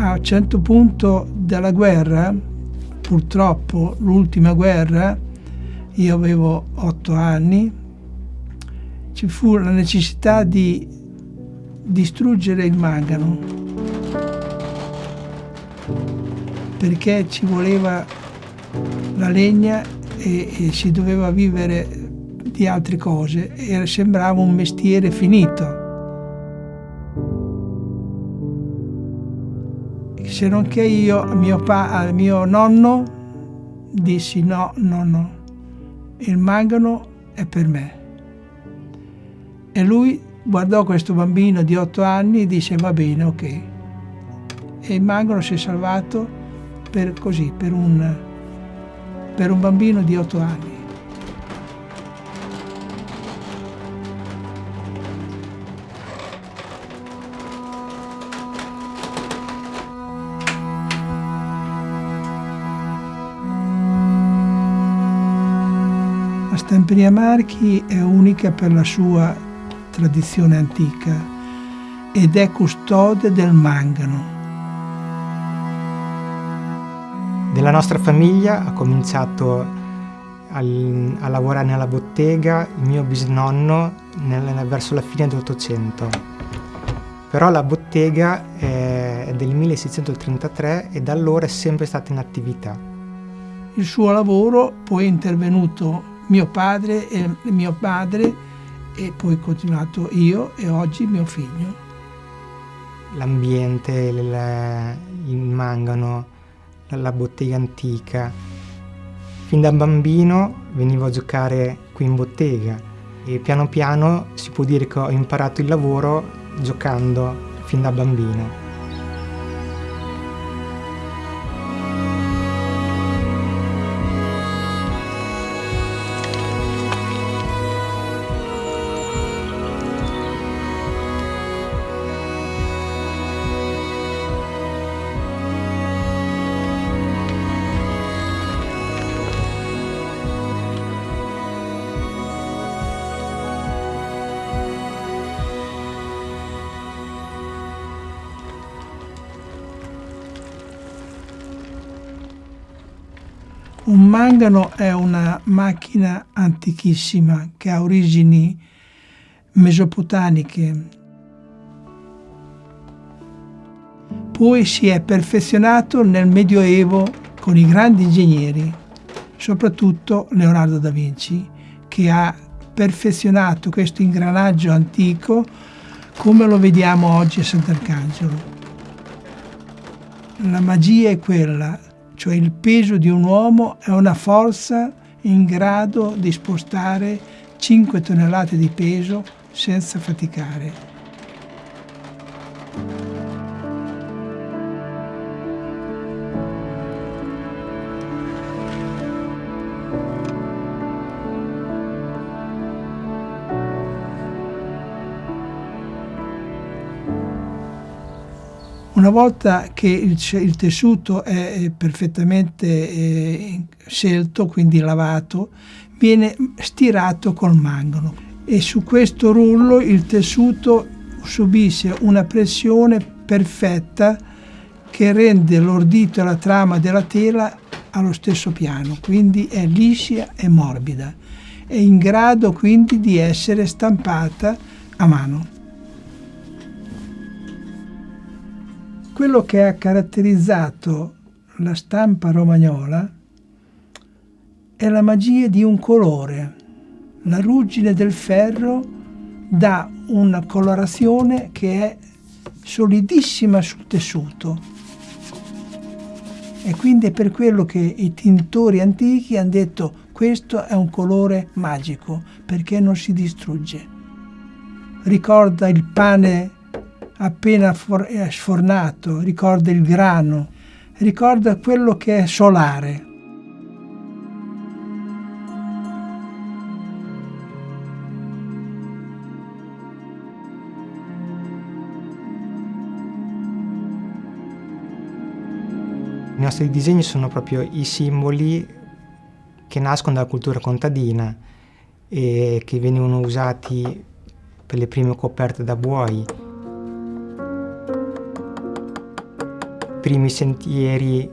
a un certo punto della guerra, purtroppo l'ultima guerra, io avevo otto anni, ci fu la necessità di distruggere il mangano perché ci voleva la legna e, e si doveva vivere di altre cose e sembrava un mestiere finito. Se non che io mio pa, al mio nonno dissi no, nonno, il mangano è per me. E lui guardò questo bambino di otto anni e disse va bene, ok. E il mangano si è salvato per così, per un, per un bambino di otto anni. Stamperia Marchi è unica per la sua tradizione antica ed è custode del mangano. Della nostra famiglia ha cominciato al, a lavorare nella bottega il mio bisnonno nel, verso la fine dell'Ottocento. Però la bottega è del 1633 e da allora è sempre stata in attività. Il suo lavoro poi è intervenuto mio padre e mio padre e poi continuato io e oggi mio figlio. L'ambiente, il mangano, la bottega antica. Fin da bambino venivo a giocare qui in bottega e piano piano si può dire che ho imparato il lavoro giocando fin da bambino. Un mangano è una macchina antichissima che ha origini mesopotamiche. Poi si è perfezionato nel Medioevo con i grandi ingegneri, soprattutto Leonardo da Vinci, che ha perfezionato questo ingranaggio antico come lo vediamo oggi a Sant'Arcangelo. La magia è quella cioè il peso di un uomo è una forza in grado di spostare 5 tonnellate di peso senza faticare. Una volta che il, il tessuto è perfettamente eh, scelto, quindi lavato, viene stirato col mangano e su questo rullo il tessuto subisce una pressione perfetta che rende l'ordito e la trama della tela allo stesso piano, quindi è liscia e morbida, è in grado quindi di essere stampata a mano. Quello che ha caratterizzato la stampa romagnola è la magia di un colore. La ruggine del ferro dà una colorazione che è solidissima sul tessuto. E quindi è per quello che i tintori antichi hanno detto questo è un colore magico perché non si distrugge. Ricorda il pane appena sfornato, ricorda il grano, ricorda quello che è solare. I nostri disegni sono proprio i simboli che nascono dalla cultura contadina e che venivano usati per le prime coperte da buoi primi sentieri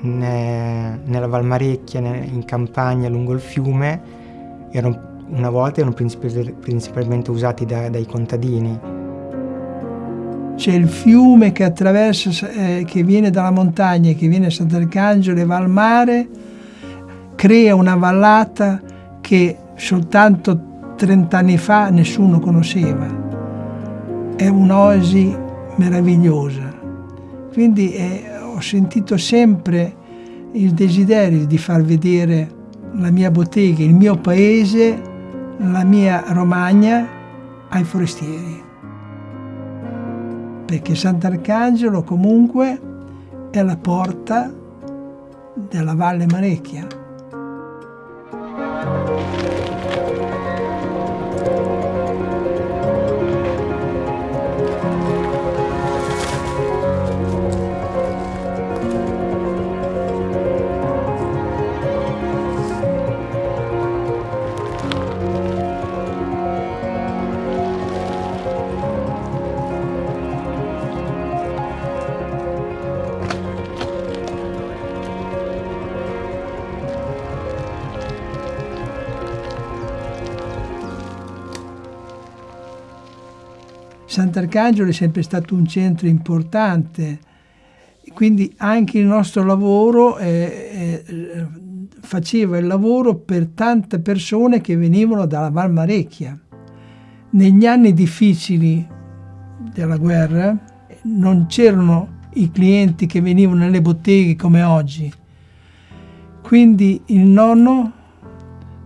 ne, nella Valmarecchia, in campagna lungo il fiume, erano, una volta erano principalmente usati da, dai contadini. C'è il fiume che attraversa, eh, che viene dalla montagna, che viene a Sant'Arcangelo e va al mare, crea una vallata che soltanto 30 anni fa nessuno conosceva. È un'oasi meravigliosa. Quindi eh, ho sentito sempre il desiderio di far vedere la mia bottega, il mio paese, la mia Romagna ai forestieri. Perché Sant'Arcangelo comunque è la porta della Valle Marecchia. Sant'Arcangelo è sempre stato un centro importante, quindi anche il nostro lavoro eh, eh, faceva il lavoro per tante persone che venivano dalla Valmarecchia. Negli anni difficili della guerra non c'erano i clienti che venivano nelle botteghe come oggi. Quindi il nonno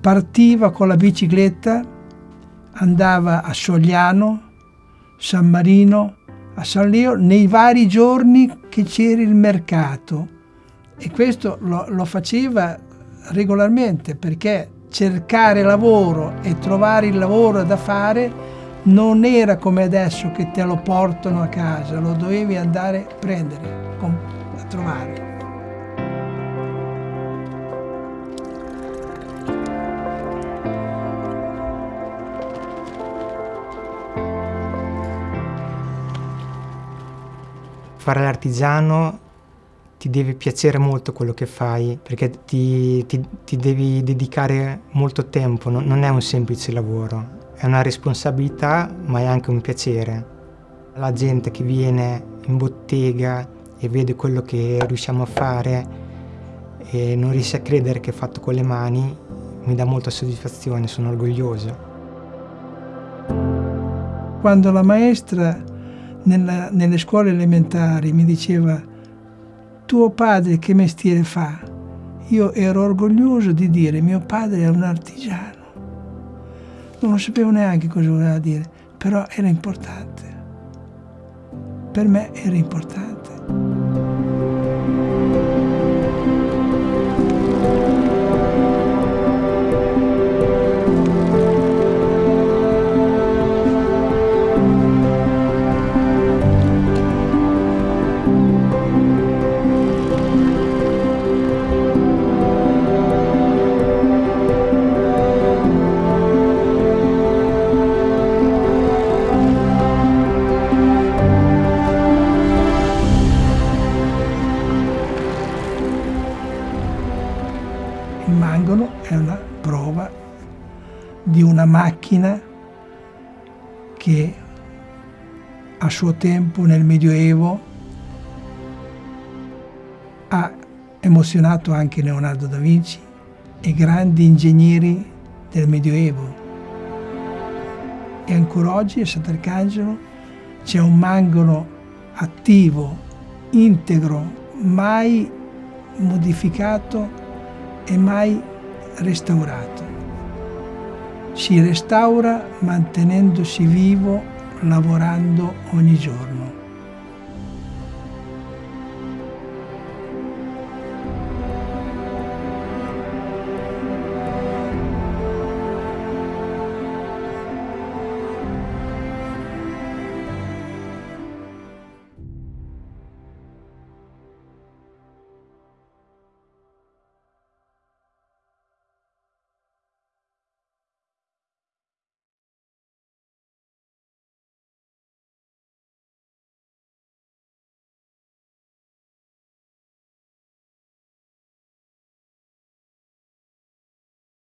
partiva con la bicicletta, andava a Sogliano, San Marino, a San Leo, nei vari giorni che c'era il mercato. E questo lo, lo faceva regolarmente perché cercare lavoro e trovare il lavoro da fare non era come adesso che te lo portano a casa, lo dovevi andare a prendere, a trovare. Fare l'artigiano ti deve piacere molto quello che fai perché ti, ti, ti devi dedicare molto tempo, non, non, è un semplice lavoro, è una responsabilità ma è anche un piacere. La gente che viene in bottega e vede quello che riusciamo a fare e non riesce a credere che è fatto con le mani, mi dà molta soddisfazione, sono orgoglioso. Quando la maestra nella, nelle scuole elementari mi diceva tuo padre che mestiere fa? Io ero orgoglioso di dire mio padre è un artigiano. Non lo sapevo neanche cosa voleva dire, però era importante. Per me era importante. Macchina che a suo tempo nel Medioevo ha emozionato anche Leonardo da Vinci e grandi ingegneri del Medioevo. E ancora oggi a Sant'Arcangelo c'è un mangolo attivo, integro, mai modificato e mai restaurato si restaura mantenendosi vivo, lavorando ogni giorno.